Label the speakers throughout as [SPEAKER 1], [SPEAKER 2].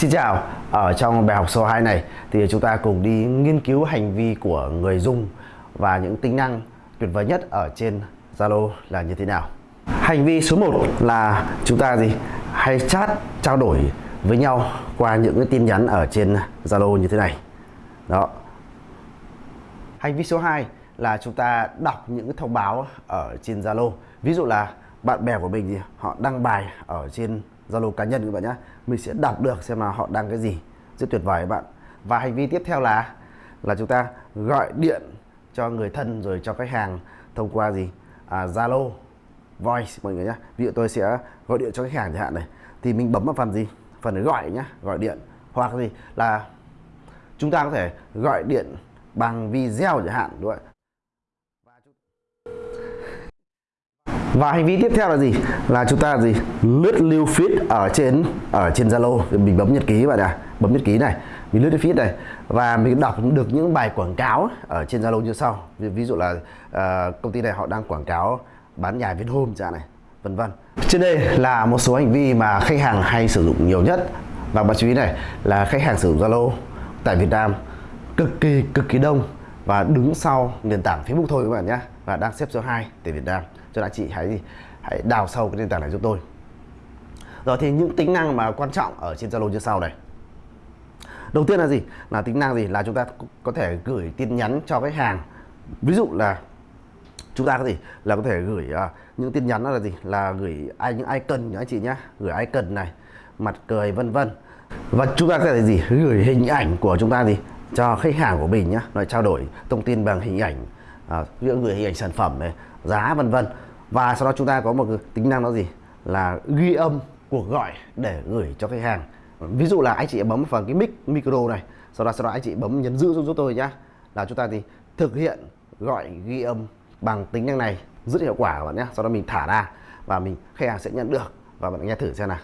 [SPEAKER 1] Xin chào, ở trong bài học số 2 này thì chúng ta cùng đi nghiên cứu hành vi của người dùng và những tính năng tuyệt vời nhất ở trên Zalo là như thế nào. Hành vi số 1 là chúng ta gì? Hay chat trao đổi với nhau qua những cái tin nhắn ở trên Zalo như thế này. Đó. Hành vi số 2 là chúng ta đọc những cái thông báo ở trên Zalo. Ví dụ là bạn bè của mình thì họ đăng bài ở trên Zalo cá nhân các bạn nhé mình sẽ đọc được xem là họ đăng cái gì. Rất tuyệt vời các bạn. Và hành vi tiếp theo là là chúng ta gọi điện cho người thân rồi cho khách hàng thông qua gì? À, Zalo voice mọi người nhé ví dụ tôi sẽ gọi điện cho khách hàng chẳng hạn này. Thì mình bấm vào phần gì? Phần gọi nhá gọi điện. Hoặc gì? Là chúng ta có thể gọi điện bằng video chẳng hạn đúng không và hành vi tiếp theo là gì? Là chúng ta gì? Lướt lưu feed ở trên ở trên Zalo. Mình bấm nhật ký bạn ạ. Bấm nhật ký này. Mình lướt feed này. Và mình đọc được những bài quảng cáo ở trên Zalo như sau. Ví dụ là uh, công ty này họ đang quảng cáo bán nhà Vinhome chẳng này vân vân. Trên đây là một số hành vi mà khách hàng hay sử dụng nhiều nhất. Và bạn chú ý này là khách hàng sử dụng Zalo tại Việt Nam cực kỳ cực kỳ đông. Và đứng sau nền tảng Facebook thôi các bạn nhé. Và đang xếp số 2 tại Việt Nam cho nên chị hãy hãy đào sâu cái nền tảng này giúp tôi. Rồi thì những tính năng mà quan trọng ở trên Zalo như sau này. Đầu tiên là gì? Là tính năng gì? Là chúng ta có thể gửi tin nhắn cho khách hàng. Ví dụ là chúng ta có gì? Là có thể gửi uh, những tin nhắn đó là gì? Là gửi ai những icon nhá anh chị nhá. Gửi icon này mặt cười vân vân. Và chúng ta có thể gì? Gửi hình ảnh của chúng ta gì? Cho khách hàng của mình nhá. Nói trao đổi thông tin bằng hình ảnh à, gửi hình ảnh sản phẩm này giá vân vân. Và sau đó chúng ta có một tính năng đó gì? Là ghi âm cuộc gọi để gửi cho khách hàng. Ví dụ là anh chị bấm vào cái mic micro này sau đó sau đó anh chị bấm nhấn giữ giúp, giúp tôi nhá. Là chúng ta thì thực hiện gọi ghi âm bằng tính năng này rất hiệu quả các bạn nhé sau đó mình thả ra và mình khách hàng sẽ nhận được. Và bạn nghe thử xem nào.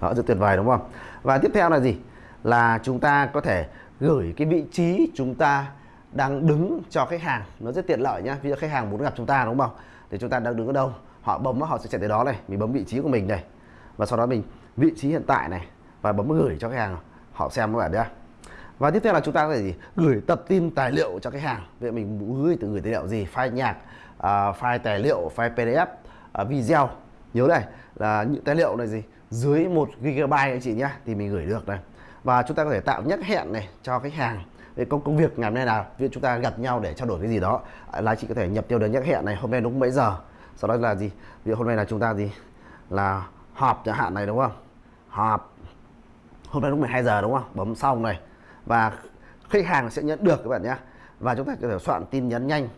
[SPEAKER 1] Đó rất tuyệt vời đúng không? Và tiếp theo là gì? Là chúng ta có thể gửi cái vị trí chúng ta đang đứng cho khách hàng. Nó rất tiện lợi nhá. Ví dụ khách hàng muốn gặp chúng ta đúng không? Thì chúng ta đang đứng ở đâu? Họ bấm họ sẽ chạy tới đó này. Mình bấm vị trí của mình này. Và sau đó mình vị trí hiện tại này. Và bấm gửi cho khách hàng. Họ xem các bạn nhé và tiếp theo là chúng ta có thể gì? gửi tập tin tài liệu cho khách hàng. Vậy mình gửi từ gửi tài liệu gì? File nhạc uh, file tài liệu file pdf uh, video. Nhớ này là những tài liệu này gì? Dưới 1 GB anh chị nhá. Thì mình gửi được này. Và chúng ta có thể tạo nhắc hẹn này cho khách hàng công công việc ngày hôm nay là ví chúng ta gặp nhau để trao đổi cái gì đó. À, là chị có thể nhập tiêu đến nhắc hẹn này hôm nay đúng mấy giờ? Sau đó là gì? Ví dụ hôm nay là chúng ta gì? Là họp chẳng hạn này, đúng không? Họp hôm nay đúng 12 giờ, đúng không? Bấm xong này. Và khách hàng sẽ nhận được các bạn nhé. Và chúng ta có thể soạn tin nhắn nhanh.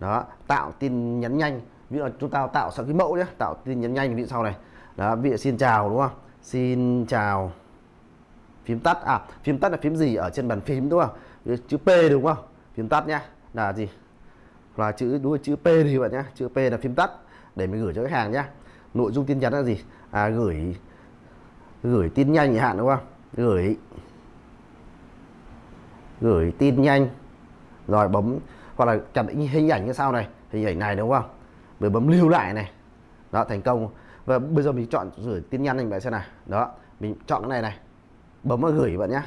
[SPEAKER 1] Đó, tạo tin nhắn nhanh. Ví dụ chúng ta tạo sang cái mẫu nhé, tạo tin nhắn nhanh ví dụ sau này. Đó, ví dụ xin chào, đúng không? Xin chào. Phím tắt à phím tắt là phím gì? Ở trên bàn phím, đúng không? Chữ P đúng không? Phím tắt nhá. Là gì? Là chữ, đúng là chữ P thì bạn nhá. Chữ P là phím tắt. Để mình gửi cho khách hàng nhá. Nội dung tin nhắn là gì? À gửi gửi tin nhanh hạn, đúng không? Gửi gửi tin nhanh. Rồi bấm, hoặc là chặt hình ảnh như sau này. Hình ảnh này, đúng không? Rồi bấm lưu lại này. Đó, thành công. Và bây giờ mình chọn gửi tin nhắn anh bạn xem nào. Đó, mình chọn cái này này. Bấm vào gửi bạn nhé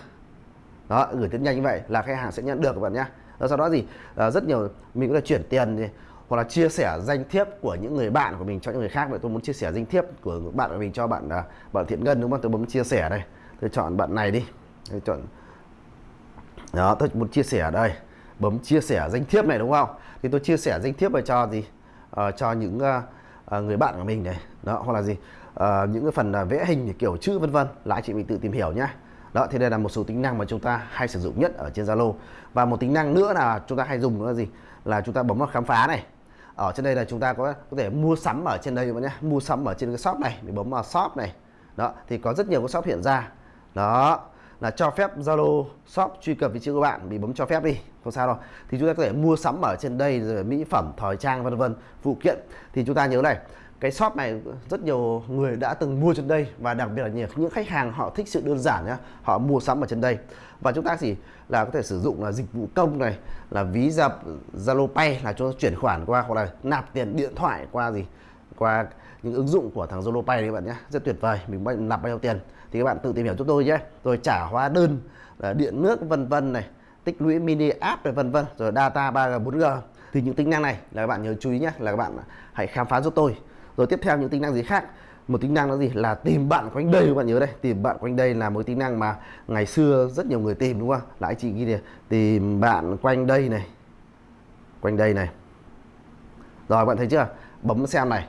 [SPEAKER 1] đó gửi tin nhanh như vậy là khách hàng sẽ nhận được các bạn nhé. Sau đó gì à, ờ, rất nhiều mình có thể chuyển tiền thì, hoặc là chia sẻ danh thiếp của những người bạn của mình cho những người khác. Vậy tôi muốn chia sẻ danh thiếp của bạn của mình cho bạn à, bạn thiện ngân đúng không? Tôi bấm chia sẻ đây. Tôi chọn bạn này đi. Tôi chọn đó tôi muốn chia sẻ đây. Bấm chia sẻ danh thiếp này đúng không? Thì tôi chia sẻ danh thiếp về cho gì? À, cho những à, người bạn của mình này. Đó hoặc là gì? À, những cái phần à, vẽ hình kiểu chữ vân vân. Là anh chị mình tự tìm hiểu nhé đó, thì đây là một số tính năng mà chúng ta hay sử dụng nhất ở trên Zalo. Và một tính năng nữa là chúng ta hay dùng nữa là gì? Là chúng ta bấm vào khám phá này. Ở trên đây là chúng ta có có thể mua sắm ở trên đây nhé. Mua sắm ở trên cái shop này, mình bấm vào shop này. Đó, thì có rất nhiều cái shop hiện ra. Đó, là cho phép Zalo shop truy cập vị trí của bạn bị bấm cho phép đi. Không sao đâu. Thì chúng ta có thể mua sắm ở trên đây rồi mỹ phẩm, thời trang, vân vân, phụ kiện. Thì chúng ta nhớ này cái shop này rất nhiều người đã từng mua trên đây và đặc biệt là nhiều những khách hàng họ thích sự đơn giản nhá, họ mua sắm ở trên đây. Và chúng ta chỉ là có thể sử dụng là dịch vụ công này, là ví dập, Zalo Pay là cho chuyển khoản qua, hoặc là nạp tiền điện thoại qua gì, qua những ứng dụng của thằng Zalo Pay đấy các bạn nhé rất tuyệt vời, mình nạp bao nhiêu tiền thì các bạn tự tìm hiểu giúp tôi nhé. Rồi trả hóa đơn là điện nước vân vân này, tích lũy mini app này, vân vân. Rồi data 3G 4G thì những tính năng này là các bạn nhớ chú ý nhé, là các bạn hãy khám phá giúp tôi rồi tiếp theo những tính năng gì khác? Một tính năng là gì? Là tìm bạn quanh đây các bạn nhớ đây. Tìm bạn quanh đây là một tính năng mà ngày xưa rất nhiều người tìm đúng không? Là anh chị ghi này tìm bạn quanh đây này. Quanh đây này. Rồi bạn thấy chưa? Bấm xem này.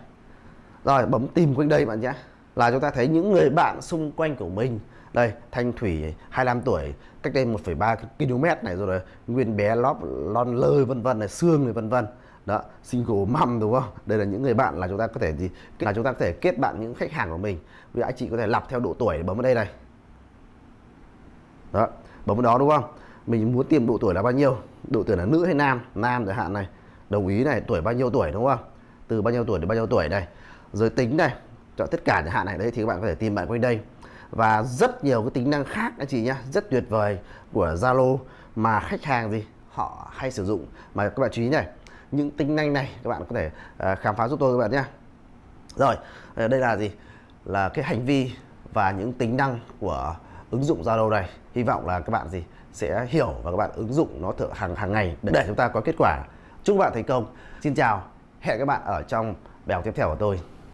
[SPEAKER 1] Rồi bấm tìm quanh đây bạn nhé. Là chúng ta thấy những người bạn xung quanh của mình. Đây Thanh Thủy 25 tuổi cách đây 1,3 km này rồi đấy Nguyên bé lóp lon lơi vân vân này xương này vân vân đó, single mom, đúng không? Đây là những người bạn là chúng ta có thể gì? Là chúng ta có thể kết bạn những khách hàng của mình. Vì anh chị có thể lọc theo độ tuổi bấm vào đây này. Đó, bấm vào đó, đúng không? Mình muốn tìm độ tuổi là bao nhiêu? Độ tuổi là nữ hay nam? Nam chẳng hạn này. Đồng ý này, tuổi bao nhiêu tuổi, đúng không? Từ bao nhiêu tuổi đến bao nhiêu tuổi này. Giới tính này chọn tất cả chẳng hạn này, đấy thì các bạn có thể tìm bạn quanh đây. Và rất nhiều cái tính năng khác, anh chị nhá, rất tuyệt vời của Zalo mà khách hàng gì? Họ hay sử dụng. Mà các bạn chú ý này những tính năng này, các bạn có thể ờ, khám phá giúp tôi các bạn nhé. Rồi ờ, đây là gì? Là cái hành vi và những tính năng của ứng dụng Zalo này. Hy vọng là các bạn gì? Sẽ hiểu và các bạn ứng dụng nó thử hàng hàng ngày để chúng ta có kết quả. Chúc các bạn thành công. Xin chào. Hẹn các bạn ở trong bài học tiếp theo của tôi.